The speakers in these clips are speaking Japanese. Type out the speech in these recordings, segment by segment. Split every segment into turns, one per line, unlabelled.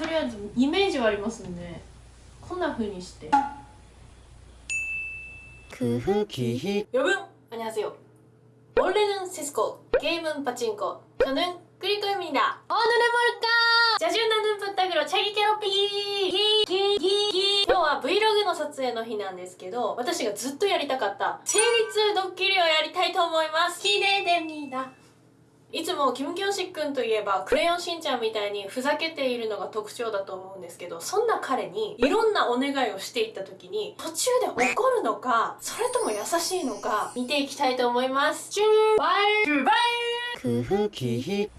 とりあえずイメージはありますんでこんな風にして
그 후기
여러분 안녕하세요 원래는 세스코 게임은 파친코 저는 그리코입니다 오늘의 뭘까 자주 나는 부탁으로 자기 괴롭히기 기, 기, 기. 今日は Vlog の撮影の日なんですけど私がずっとやりたかった成立ドッキリをやりたいと思います기대됩니다 いつもキム・キョンシックンといえばクレヨンしんちゃんみたいにふざけているのが特徴だと思うんですけどそんな彼にいろんなお願いをしていった時に途中で怒るのかそれとも優しいのか見ていきたいと思います출발 출발
그 후기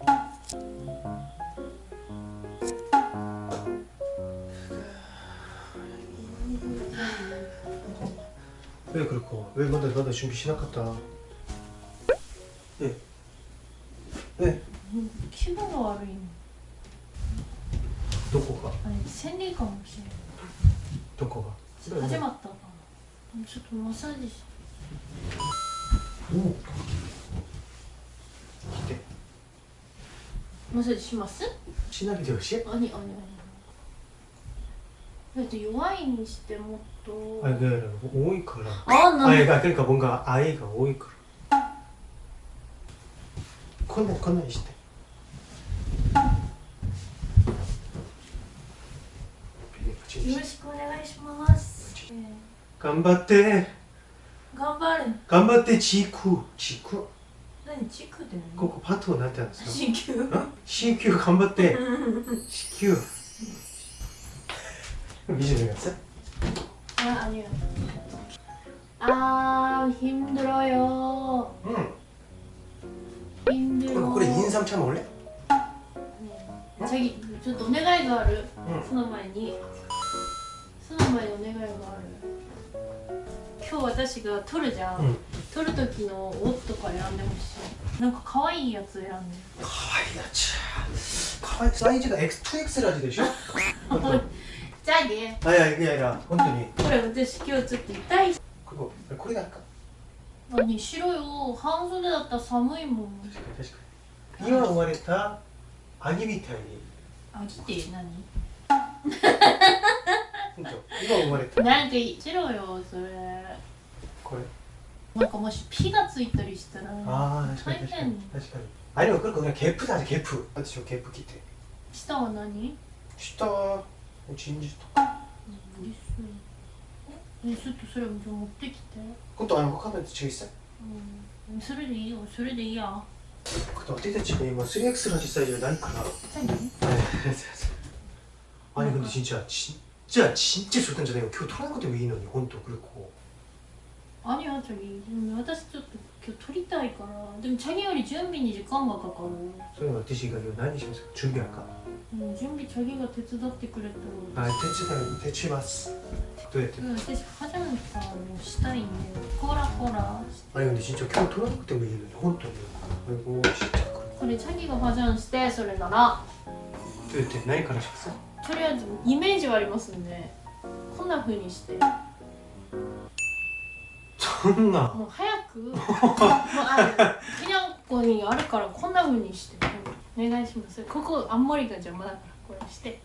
왜 그렇고 왜 먼저 너도 준비 시なかった예 네.
気分が悪いの
どこが
あれ生理かもしれない
どこが
始まったかなちょっとマッサージし
おお来て
マッサージします
しないでほしい
あにあにあにだって弱いにしてもっと
아 이게多いから
아, 나
아 그러니까 그러니까 뭔가 아이가 多いから こんなこんなにして
よろしくお願いします、えー
頑張って
頑張る
頑張って地区地区
何チクって
ここパッとなってるんですよ
子宮
ん子宮頑張って子宮見せてください
아 아니요 아 힘들어요
うん
힘들어
これこれ 인삼 차 먹을래?
네. 자기 저お願いがある
응
その前にその前にお願いがある今日私が撮るじゃん、
うん
撮る時の音とか選んでほしいなんか可愛いやつ選んで
かわいいやつかわいいサイズが X2X ラジでしょ本当
じゃあね
あいやいやいや本当に
これ私今日ちょっと痛い
こここれだか
何しろよ半袖だったら寒いもん
確かに確かに 今生まれたアギみたいに。
あぎって何？
今生まれた。
なんかしろよそれ。
これ。
なんかもしピがついたりしたら
ああ確かに
大
確かに。
変
確かにあれも그렇ゲップだゲップ私はゲップ着て。
下は何？
下はチンジとか。
リスえちょっとそれ持ってきて。
今度あのカメラと違いさ
うん。それでいいよ。それでいいや
근데 어떻게 지금 이거 3X라지 사이즈가
나니까.
아니 근데 진짜 진짜 진짜 절대 전에 교 토하는 것도 왜이노 이건또 그렇고.
아니야 저기 아저씨도 교토리다 이거라 근데 자기가 준비니 직관 가까워
소영 어떠시가 이거 나니 지금 준비할까?
응 준비 자기가 대체 답디 그랬더라 아
대체 대체 봤어. どうやって。
うん、私初めてからもしたいんだよほらほ
らあれね、しんちゃん今日取らなくてもいいのに本当に。これもちっちゃく
これチャギがパジャマしてそれなら。
どうやって何からします
とりあえずイメージはありますんでこんなふうにして。
そんな。
もう早くもうあのひなこにあるからこんなふうにして。お願いします。ここあんまりが邪魔だからこれして。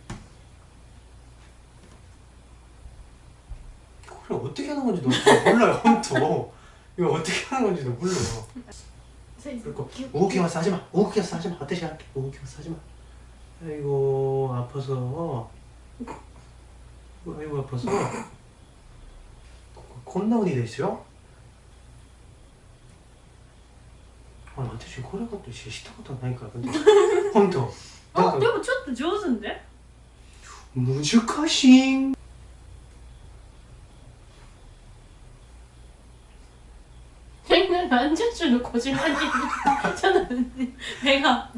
어떻게 하는 건지도 몰라요 혼또 이거 어떻게 하는 건지도 몰라요
それ
그리고 오기 와서 하지마 오기 와서 하지마 어떻게 할게 오기 와서 하지마 아이고 아파서 아이고 아파서 콘나운이 됐어요? 아니私これことしたことないから근데本当なんか
あでもちょっと上手んで
難しい
何十種の小島にちょっと目が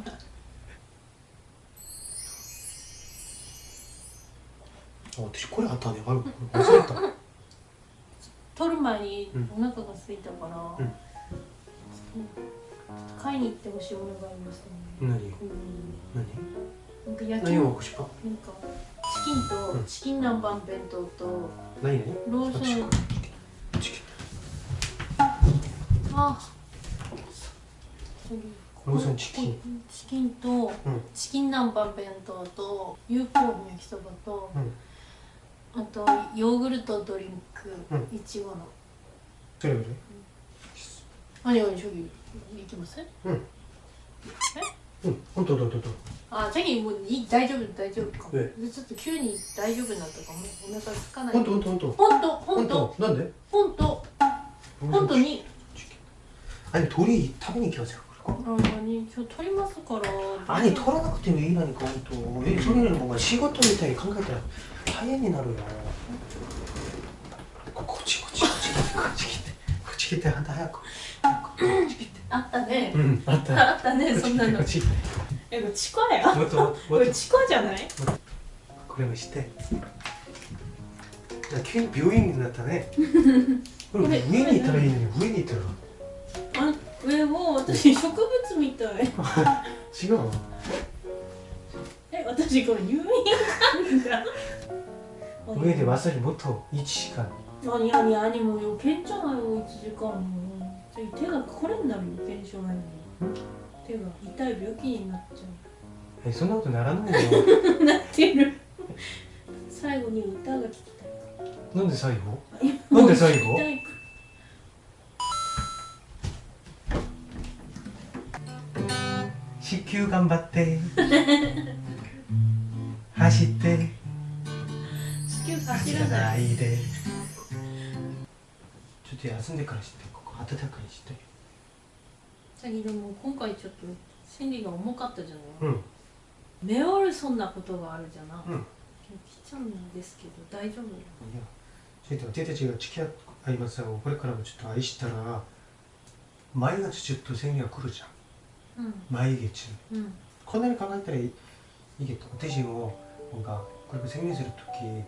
私これあったねあれ忘れた
取る前。にお腹が空いたから、
うん
買いに行ってほしいものがありますね
何
うん
何
なんか焼き
何を
なんか
欲しか
チキンと、
うん
チキン南蛮弁当と
何何
ローソン
チキン
あ
ローソンチキン
チキンと、
ん。
チキン南蛮弁当とユーコーン焼きそばと、あとヨーグルトドリンク、
うん。
いちごの。
それぐらい
何何将棋いきます
うん。うん。本当どうどうどう
あチャギもういい大丈夫大丈夫か。でちょっと急に大丈夫になったかもお腹空かない。
本当本当本当。
本当本
本
当
当なんで？
本当。本当に。
あれ鳥食べに行きますよ。これ
あ何今日取りますから。
取らなくてもいいのにか本当えそれよりもお前仕事みたいに考えたら大変になるよ。ここっちこっちこっちこっち来てこっち来て。あんた早くこっち来て。
あったね。
うんあっ
あったねそんなの。
こ
えこれチコや？
もっともっ
ことれチコじゃない？
これもして。急に病院になったね。これ
これ
上にいたらいいのに上にいたら
あえもう私植物みたい。
違う？の
え私これ入院患者
上でわさりもっと1時間。
何何何もう余計じゃないもう1時間も手がこれになる余計じゃないの手が痛い病気になっちゃ
えそんなことならないよ。
う なってる。最後に歌が聞きたい。
なんで最後？
え
なんで最後？球頑張って。走って。
地球走
走ら
らない
で。ちょっと休んでからしてここ暖かにして。
さっきでも今回ちょっと心理が重かったじゃない、
うん。
目おるそんなことがあるじゃな、
うん。
来ちゃうんですけど大丈夫
いやそれと私たちが付き合いますよ。これからもちょっと愛したら毎月ちょっと生理が来るじゃん 前얘기했
응. 음.
커넬 감각들의 이게 어떠시고 뭔가 그리고 생리스를 특히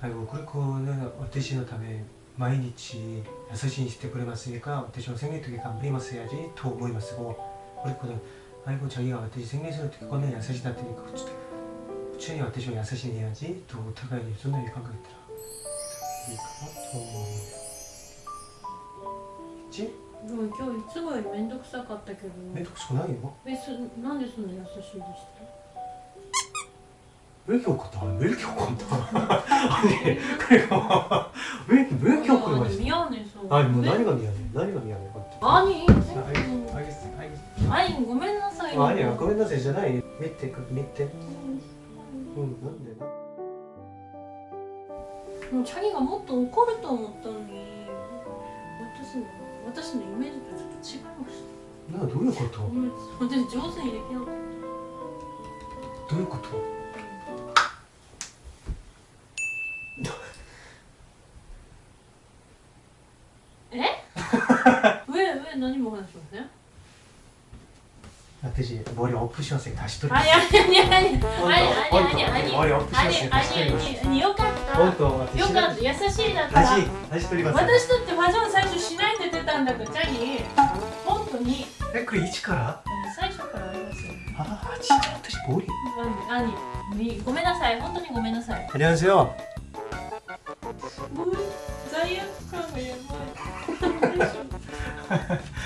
아이고 그렇고는 어떠시는 다음에 마이니치 6시 20대 보내봤으니까 어떠시고 생리 특히 감리마스야지 더 모이마스고 그렇고는 아이고 자기가 어떠시 생리스를 특히 꺼내 6시 다 뜨니까 추천이 어떠시고 6시 해야지 더 못하가야지 손님이 감각이더라 그러니까 더 뭐, 있지?
でも今日いつもより面倒くさかったけど。
面倒くさくないよ
えそなんでそんな優しいでした？
勉強かった？勉強かった？あれ彼が勉強勉強かた？
あ
似
合うねそうあ
もう何が似合うね何が似合うねあ
に
あいごめんなさい
あいごめんなさい
じゃない見て見てうんなんでな
もうチャギがもっと怒ると思った？のに私も私のイメージとちょっと違いました
나どういうこと
ごめん私上手にできなかっ
どういうこと
た上上何も話しません
私 머리 엎으셔서 다시 돌려
あにゃにゃにゃにゃ
어,
あにあにあに
머리
あ
엎으셔서
に
다시
あに
돌려
あによかった
本当私
よかった優しいだから
다시 다시 돌리ます
私だってファッション最初しないって言ってたんだからチャギ本当に
えこれ一から
最初からありますよ
ああ진짜私머리
何何ごめんなさい本当にごめんなさい
안녕하세요
もう罪悪感がやばい